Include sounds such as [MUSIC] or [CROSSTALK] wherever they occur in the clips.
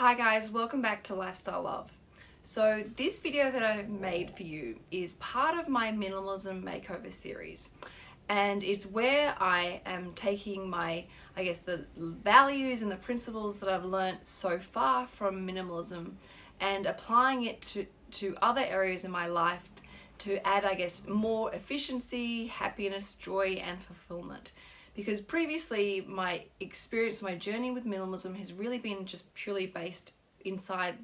Hi guys, welcome back to Lifestyle Love. So this video that I've made for you is part of my minimalism makeover series. And it's where I am taking my, I guess the values and the principles that I've learnt so far from minimalism and applying it to, to other areas in my life to add, I guess, more efficiency, happiness, joy and fulfillment because previously my experience, my journey with minimalism has really been just purely based inside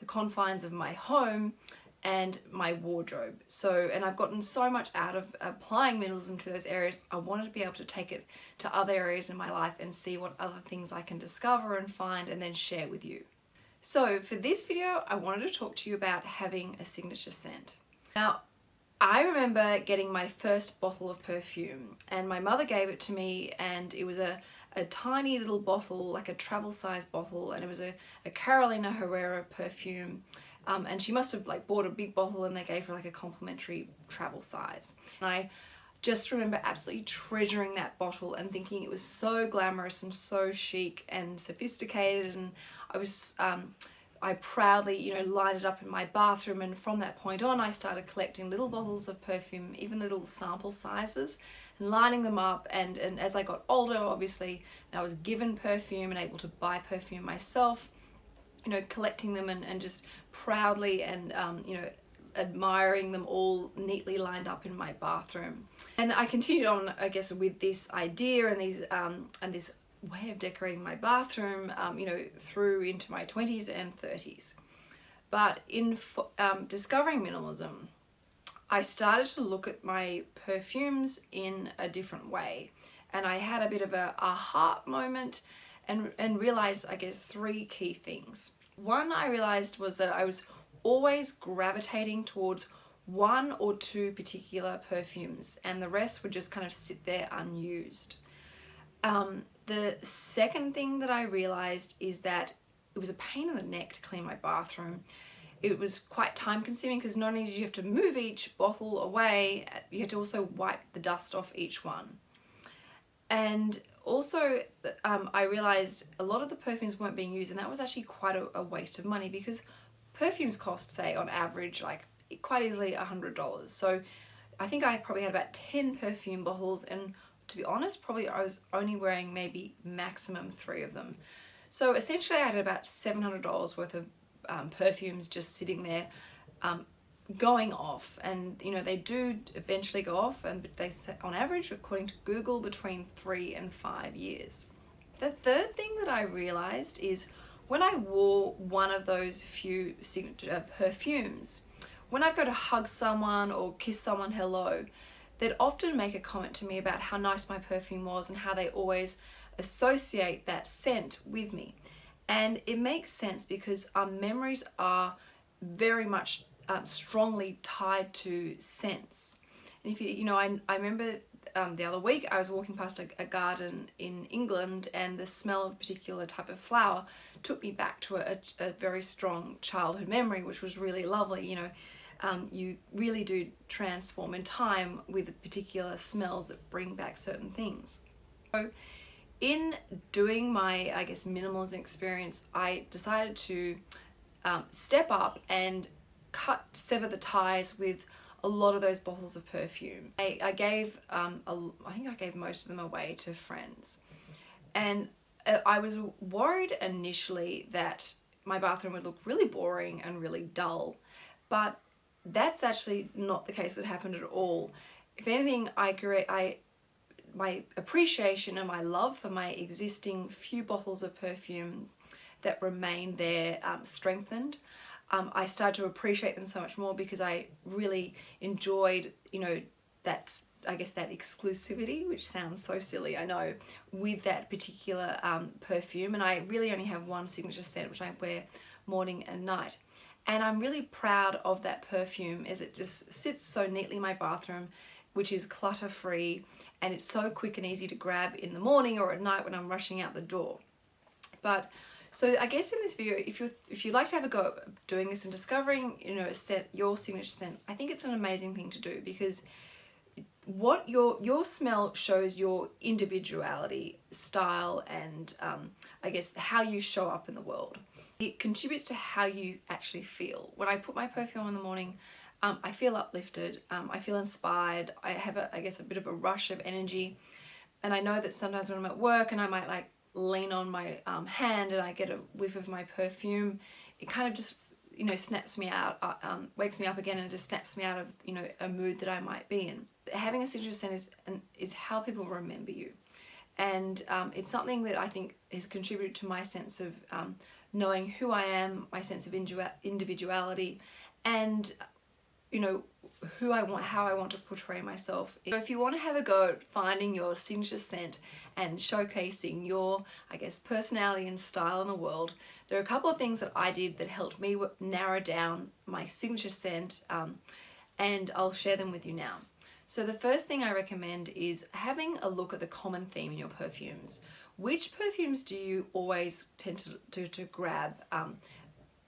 the confines of my home and my wardrobe. So, and I've gotten so much out of applying minimalism to those areas, I wanted to be able to take it to other areas in my life and see what other things I can discover and find and then share with you. So for this video, I wanted to talk to you about having a signature scent. Now, I remember getting my first bottle of perfume and my mother gave it to me and it was a, a tiny little bottle, like a travel size bottle and it was a, a Carolina Herrera perfume um, and she must have like bought a big bottle and they gave her like a complimentary travel size. And I just remember absolutely treasuring that bottle and thinking it was so glamorous and so chic and sophisticated and I was um, I proudly, you know, lined it up in my bathroom and from that point on I started collecting little bottles of perfume, even little sample sizes and lining them up and, and as I got older obviously I was given perfume and able to buy perfume myself, you know, collecting them and, and just proudly and, um, you know, admiring them all neatly lined up in my bathroom. And I continued on, I guess, with this idea and these um, and this way of decorating my bathroom, um, you know, through into my 20s and 30s. But in um, discovering minimalism, I started to look at my perfumes in a different way. And I had a bit of a aha moment and, and realized, I guess, three key things. One I realized was that I was always gravitating towards one or two particular perfumes and the rest would just kind of sit there unused. Um, the second thing that I realized is that it was a pain in the neck to clean my bathroom. It was quite time consuming because not only did you have to move each bottle away, you had to also wipe the dust off each one. And also um, I realized a lot of the perfumes weren't being used and that was actually quite a, a waste of money because perfumes cost say on average like quite easily a hundred dollars so I think I probably had about 10 perfume bottles and to be honest, probably I was only wearing maybe maximum three of them. So essentially I had about $700 worth of um, perfumes just sitting there um, going off and you know they do eventually go off and they on average according to Google between three and five years. The third thing that I realized is when I wore one of those few signature perfumes, when I'd go to hug someone or kiss someone hello, they'd often make a comment to me about how nice my perfume was and how they always associate that scent with me. And it makes sense because our memories are very much um, strongly tied to scents. And if you, you know, I, I remember um, the other week I was walking past a, a, garden in England and the smell of a particular type of flower took me back to a, a very strong childhood memory, which was really lovely, you know, um, you really do transform in time with particular smells that bring back certain things. So in doing my, I guess, minimalism experience, I decided to um, step up and cut, sever the ties with a lot of those bottles of perfume. I, I gave, um, a, I think I gave most of them away to friends. And uh, I was worried initially that my bathroom would look really boring and really dull. But that's actually not the case that happened at all. If anything, I create, I, my appreciation and my love for my existing few bottles of perfume that remain there um, strengthened. Um, I started to appreciate them so much more because I really enjoyed, you know, that, I guess that exclusivity, which sounds so silly, I know, with that particular um, perfume. And I really only have one signature scent, which I wear morning and night and I'm really proud of that perfume as it just sits so neatly in my bathroom which is clutter free and it's so quick and easy to grab in the morning or at night when I'm rushing out the door. But so I guess in this video, if you if you like to have a go at doing this and discovering, you know, a set your signature scent, I think it's an amazing thing to do because what your your smell shows your individuality, style, and um, I guess how you show up in the world. It contributes to how you actually feel. When I put my perfume on in the morning, um, I feel uplifted, um, I feel inspired, I have, a, I guess, a bit of a rush of energy. And I know that sometimes when I'm at work and I might like lean on my um, hand and I get a whiff of my perfume, it kind of just, you know, snaps me out, uh, um, wakes me up again and just snaps me out of, you know, a mood that I might be in. Having a signature scent is, is how people remember you. And um, it's something that I think has contributed to my sense of um, knowing who I am, my sense of individuality, and you know, who I want, how I want to portray myself. So if you want to have a go at finding your signature scent and showcasing your, I guess, personality and style in the world, there are a couple of things that I did that helped me narrow down my signature scent um, and I'll share them with you now. So the first thing I recommend is having a look at the common theme in your perfumes. Which perfumes do you always tend to, to, to grab um,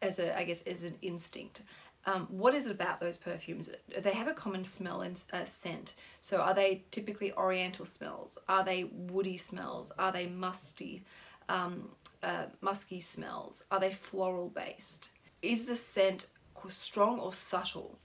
as a, I guess, as an instinct? Um, what is it about those perfumes? They have a common smell and uh, scent. So are they typically oriental smells? Are they woody smells? Are they musty, um, uh, musky smells? Are they floral based? Is the scent strong or subtle?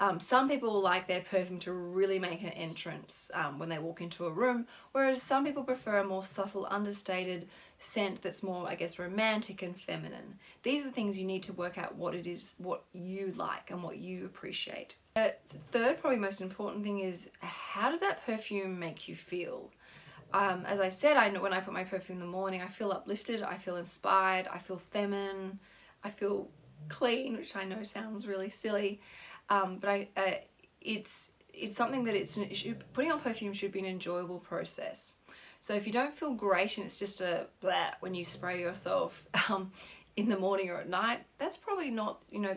Um, some people like their perfume to really make an entrance um, when they walk into a room, whereas some people prefer a more subtle, understated scent that's more, I guess, romantic and feminine. These are the things you need to work out what it is, what you like and what you appreciate. Uh, the third, probably most important thing is how does that perfume make you feel? Um, as I said, I know when I put my perfume in the morning, I feel uplifted, I feel inspired, I feel feminine, I feel clean, which I know sounds really silly um, but I, uh, it's it's something that it's it should, putting on perfume should be an enjoyable process. So if you don't feel great and it's just a blah when you spray yourself [LAUGHS] um, in the morning or at night, that's probably not, you know,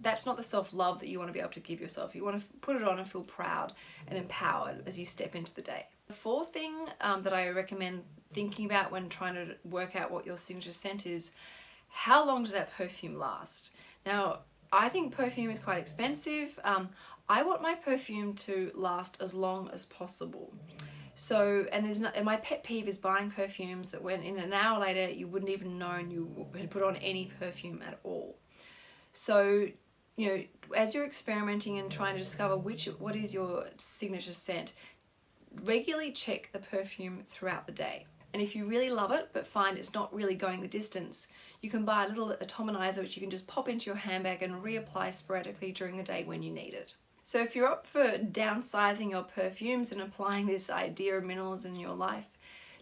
that's not the self-love that you want to be able to give yourself. You want to put it on and feel proud and empowered as you step into the day. The fourth thing um, that I recommend thinking about when trying to work out what your signature scent is, how long does that perfume last? Now, I think perfume is quite expensive. Um, I want my perfume to last as long as possible. So, and there's not, and my pet peeve is buying perfumes that when in an hour later you wouldn't even known you had put on any perfume at all. So, you know, as you're experimenting and trying to discover which, what is your signature scent, regularly check the perfume throughout the day. And if you really love it but find it's not really going the distance, you can buy a little atomizer which you can just pop into your handbag and reapply sporadically during the day when you need it. So if you're up for downsizing your perfumes and applying this idea of minimalism in your life,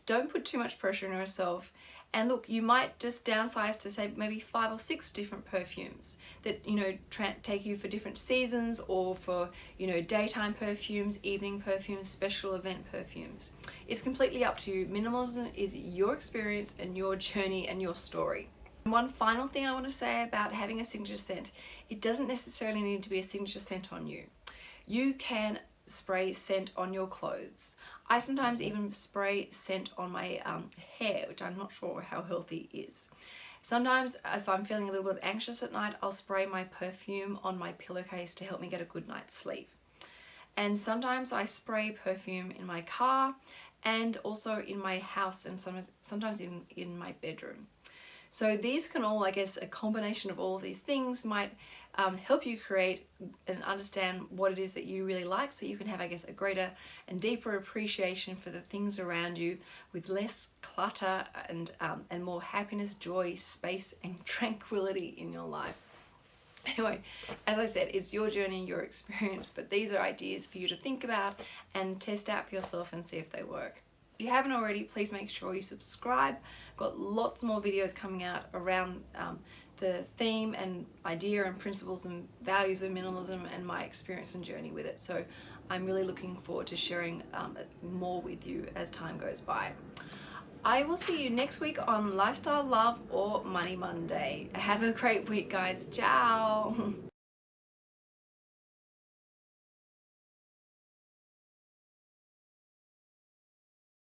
don't put too much pressure on yourself and look, you might just downsize to say maybe five or six different perfumes that, you know, take you for different seasons or for, you know, daytime perfumes, evening perfumes, special event perfumes. It's completely up to you. Minimalism is your experience and your journey and your story. One final thing I want to say about having a signature scent, it doesn't necessarily need to be a signature scent on you. You can spray scent on your clothes. I sometimes even spray scent on my um, hair, which I'm not sure how healthy is. Sometimes if I'm feeling a little bit anxious at night, I'll spray my perfume on my pillowcase to help me get a good night's sleep. And sometimes I spray perfume in my car and also in my house and sometimes, sometimes in, in my bedroom. So these can all, I guess, a combination of all of these things might um, help you create and understand what it is that you really like so you can have, I guess, a greater and deeper appreciation for the things around you with less clutter and, um, and more happiness, joy, space [LAUGHS] and tranquility in your life. Anyway, as I said, it's your journey, your experience, but these are ideas for you to think about and test out for yourself and see if they work. If you haven't already, please make sure you subscribe. I've got lots more videos coming out around um, the theme and idea and principles and values of minimalism and my experience and journey with it. So I'm really looking forward to sharing um, more with you as time goes by. I will see you next week on Lifestyle Love or Money Monday. Have a great week guys. Ciao! [LAUGHS]